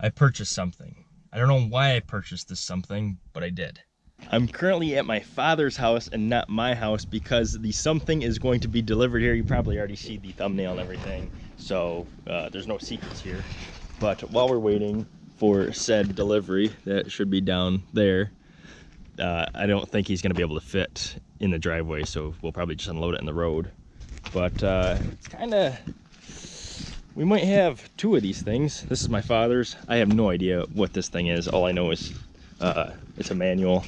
I purchased something. I don't know why I purchased this something, but I did. I'm currently at my father's house and not my house because the something is going to be delivered here. You probably already see the thumbnail and everything, so uh, there's no secrets here. But while we're waiting for said delivery, that should be down there, uh, I don't think he's going to be able to fit in the driveway, so we'll probably just unload it in the road. But uh, it's kind of we might have two of these things. This is my father's. I have no idea what this thing is. All I know is uh, it's a manual.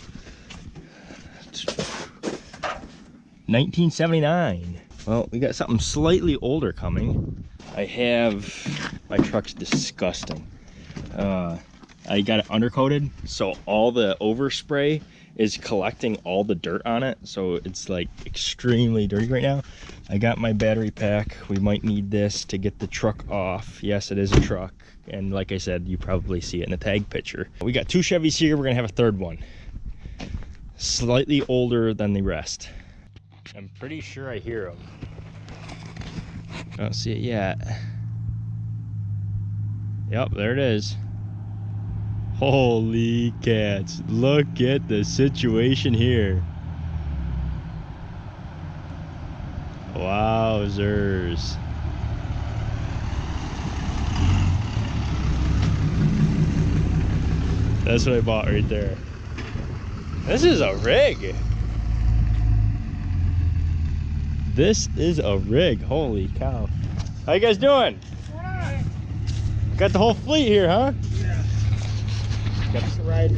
1979. Well, we got something slightly older coming. I have, my truck's disgusting. Uh, I got it undercoated, so all the overspray is collecting all the dirt on it. So it's like extremely dirty right now. I got my battery pack. We might need this to get the truck off. Yes, it is a truck. And like I said, you probably see it in the tag picture. We got two Chevys here. We're gonna have a third one. Slightly older than the rest. I'm pretty sure I hear them. Don't see it yet. Yep, there it is. Holy cats. Look at the situation here. Wowzers. That's what I bought right there. This is a rig. This is a rig. Holy cow. How you guys doing? Got the whole fleet here, huh? Got to ride.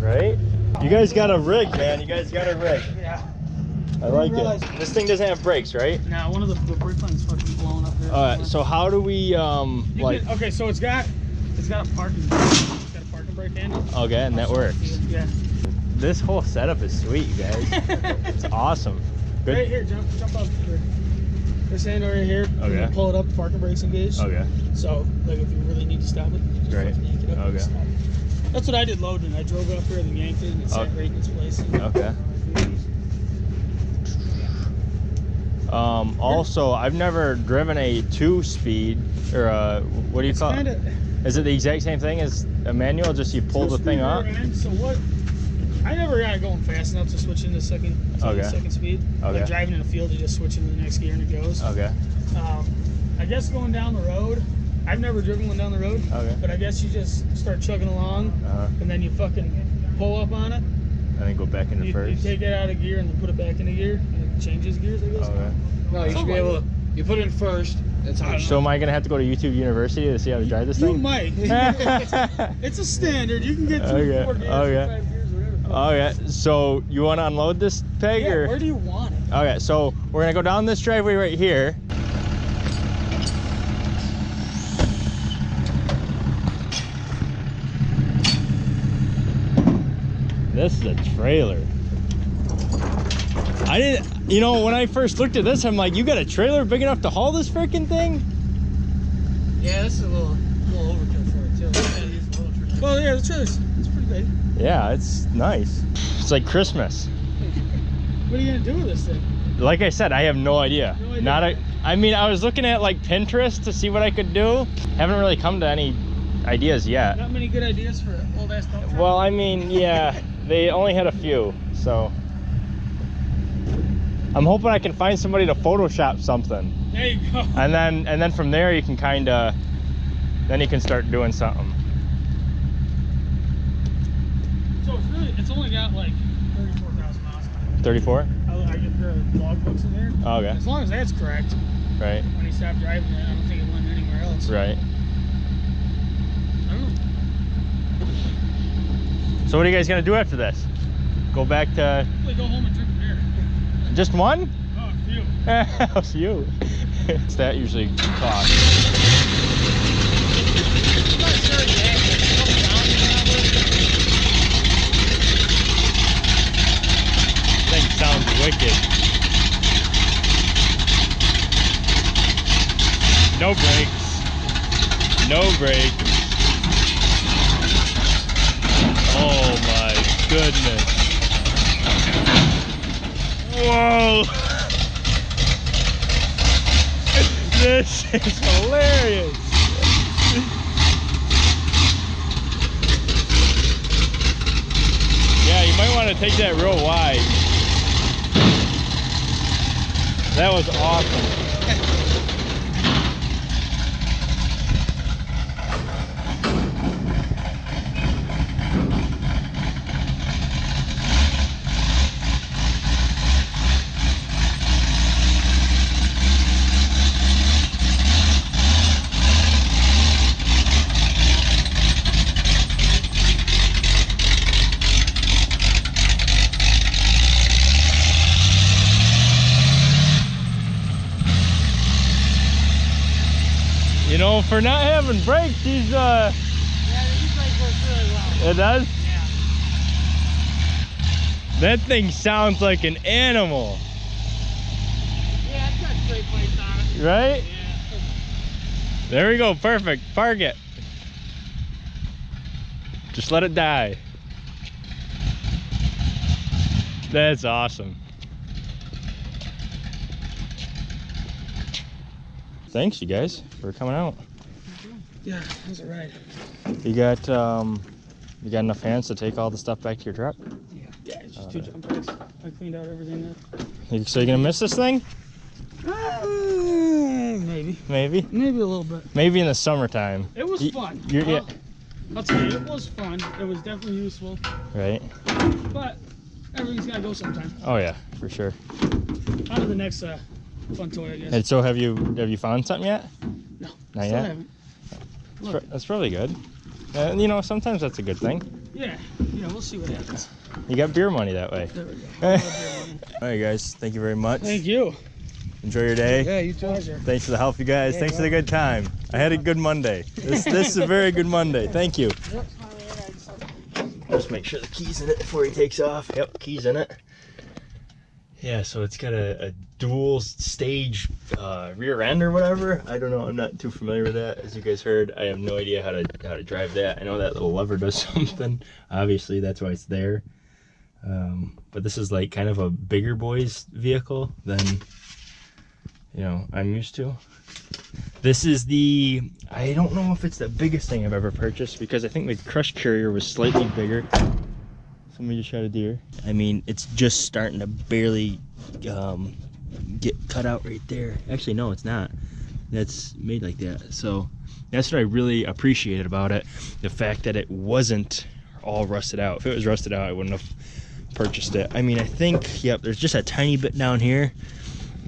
Right? You guys got a rig, man. You guys got a rig. Yeah. I like realize- it. This thing doesn't have brakes, right? Now one of the, the brake line's fucking blowing up there. Alright, so how do we, um, You like, can- okay, so it's got it's got a parking it's got a parking brake handle. okay, and that works. Yeah. This whole setup is sweet, you guys. It's awesome. Right here, jump jump up here. This handle right here. Okay. you pull it up, parking brakes engaged. Okay. So like if you really need to stop it, you just Right. yank it up and Okay. That's what I did loading. I drove up here and yanked it and it sat Okay. right in its place. Okay. Um, also, I've never driven a two-speed, or a, what do you It's call kind it? Is it the exact same thing as a manual, just you pull the thing up? So what? I never got going fast enough to switch into second, to Okay. the second speed. Okay. Like driving in the field, you just switch into the next gear and it goes. Okay. Um, I guess going down the road, I've never driven one down the road, Okay. but I guess you just start chugging along Uh-huh. and then you fucking pull up on it. And then go back into You, you first. take it out of gear and then put it back into gear and it changes gears, I guess. Okay. No, you should be able to. You put it in first. That's how. So am I gonna have to go to YouTube University to see how to drive this You thing? might. it's a standard. You can get two, Okay, four gears, okay. five gears, whatever. Okay, so you want to unload this peg Yeah, or? where do you want it? Okay, so we're gonna go down this driveway right here. This is a trailer. I didn't, you know, when I first looked at this, I'm like, you got a trailer big enough to haul this freaking thing? Yeah, this is a little, little overkill for it too. Well, yeah, the trailer's it's pretty big. Yeah, it's nice. It's like Christmas. What are you gonna do with this thing? Like I said, I have no idea. No idea. Not a. I mean, I was looking at like Pinterest to see what I could do. Haven't really come to any ideas yet. Not many good ideas for an old ass dump truck. Well, I mean, yeah, they only had a few, so I'm hoping I can find somebody to Photoshop something, there you go. and then and then from there you can kind of, then you can start doing something. So it's really, it's only got like 34,000 miles on it. 34. I, I get the log books in there. Oh, okay. As long as that's correct, Right. when he stopped driving it, I don't think it went anywhere else. Right. I don't know. So what are you guys gonna do after this? Go back to go home and drink beer. just one? Oh, a few. a few. What's that usually cost? I'm not sure exactly. It's a couple thousand probably. Thing sounds wicked. No brakes. No brakes. goodness. Whoa! this is hilarious. yeah, you might want to take that real wide. That was awesome. Know, for not having brakes, he's uh, Yeah, you brake works really well. it does. Yeah. That thing sounds like an animal, Yeah, it's got straight plates on it. right? Yeah. There we go, perfect. Park it. Just let it die. That's awesome. Thanks, you guys, for coming out. Yeah, it was a ride. You got um, you got enough hands to take all the stuff back to your truck. Yeah, yeah it's just two jump brakes. I cleaned out everything there. You- So you gonna miss this thing? Uh, maybe. Maybe. Maybe a little bit. Maybe in the summertime. It was Y- fun. you're- yeah. I'll, tell you, it was fun. It was definitely useful. Right. But everything's got to go sometime. Oh yeah, for sure. On to the next uh, fun toy, I guess. And so have you have you found something yet? No, Not yet. haven't. That's, Look, pro- that's probably good. Uh, you know, sometimes that's a good thing. yeah, yeah, we'll see what happens. You got beer money that way. There we go. All right, guys. Thank you very much. Thank you. Enjoy your day. Yeah, you too. Pleasure. Thanks for the help, you guys. Yeah, Thanks for the good time. I had a good Monday. This this is a very good Monday. Thank you. Just make sure the key's in it before he takes off. Yep, key's in it. Yeah, so it's got a, a dual stage uh, rear end or whatever. I don't know. I'm not too familiar with that. As you guys heard, I have no idea how to how to drive that. I know that little lever does something. Obviously, that's why it's there. Um, but this is like kind of a bigger boy's vehicle than you know I'm used to. This is the I don't know if it's the biggest thing I've ever purchased because I think the crush carrier was slightly bigger. Somebody just shot a deer. I mean, it's just starting to barely um, get cut out right there. Actually, no, it's not. That's made like that. So that's what I really appreciated about it. The fact that it wasn't all rusted out. If it was rusted out, I wouldn't have purchased it. I mean, I think, yep, there's just a tiny bit down here.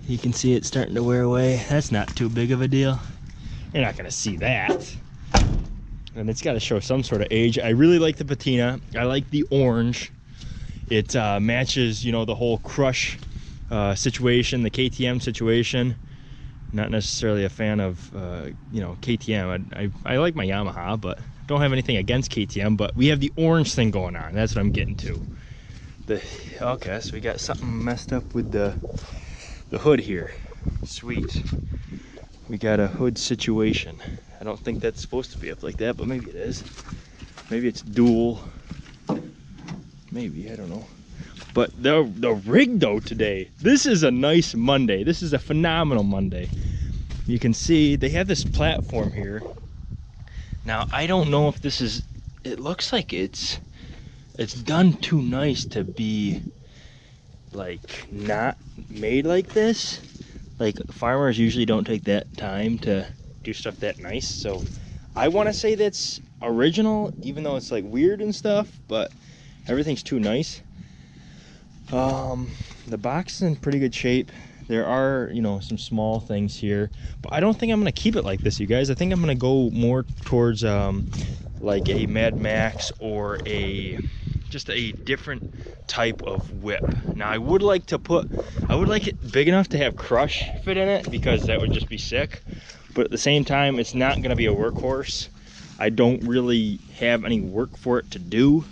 You can see it starting to wear away. That's not too big of a deal. You're not gonna see that. And it's gotta show some sort of age. I really like the patina. I like the orange. It uh, matches, you know, the whole crush uh, situation, the KTM situation. Not necessarily a fan of, uh, you know, KTM. I, I, I like my Yamaha, but don't have anything against KTM. But we have the orange thing going on. That's what I'm getting to. The okay, so we got something messed up with the the hood here. Sweet. We got a hood situation. I don't think that's supposed to be up like that, but maybe it is. Maybe it's dual. Maybe, I don't know. But the the rig though today, this is a nice Monday. This is a phenomenal Monday. You can see they have this platform here. Now I don't know if this is it looks like it's it's done too nice to be like not made like this. Like farmers usually don't take that time to do stuff that nice. So I want to say that's original, even though it's like weird and stuff. But everything's too nice. Um, the box is in pretty good shape. There are, you know, some small things here, but I don't think I'm gonna keep it like this, you guys. I think I'm gonna go more towards um, like a Mad Max or a just a different type of whip. Now I would like to put, I would like it big enough to have crush fit in it because that would just be sick. But at the same time, it's not gonna be a workhorse. I don't really have any work for it to do.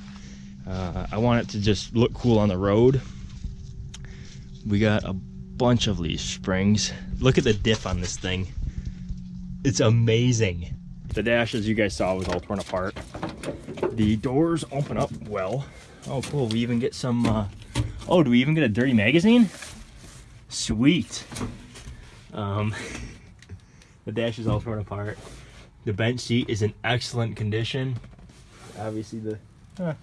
Uh, I want it to just look cool on the road. We got a bunch of leaf springs. Look at the diff on this thing. It's amazing. The dash, as you guys saw, was all torn apart. The doors open up well. Oh, cool. We even get some. Uh... Oh, do we even get a dirty magazine? Sweet. Um, the dash is all torn apart. The bench seat is in excellent condition. Obviously, the. Huh.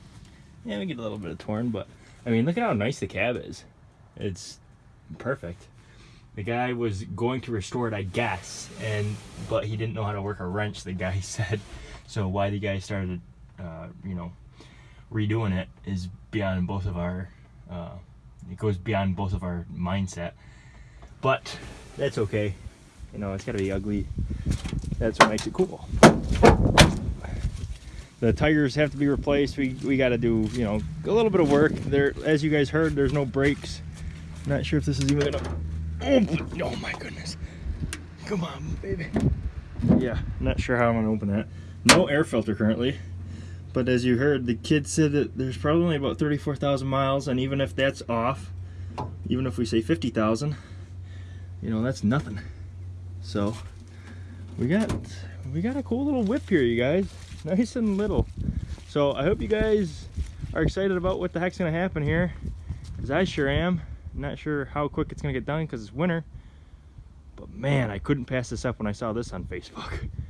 Yeah, we get a little bit of torn, but I mean, look at how nice the cab is. It's perfect. The guy was going to restore it, I guess, and but he didn't know how to work a wrench. The guy said, so why the guy started, uh, you know, redoing it is beyond both of our. Uh, it goes beyond both of our mindset, but that's okay. You know, it's got to be ugly. That's what makes it cool. The tires have to be replaced. We we got to do you know a little bit of work. There, as you guys heard, there's no brakes. Not sure if this is even gonna. Oh, oh my goodness! Come on, baby. Yeah, not sure how I'm gonna open that. No air filter currently. But as you heard, the kid said that there's probably only about 34,000 miles, and even if that's off, even if we say 50,000, you know, that's nothing. So, we got we got a cool little whip here, you guys. Nice and little. So I hope you guys are excited about what the heck's gonna happen here, because I sure am. not sure how quick it's gonna get done because it's winter. But man, I couldn't pass this up when I saw this on Facebook.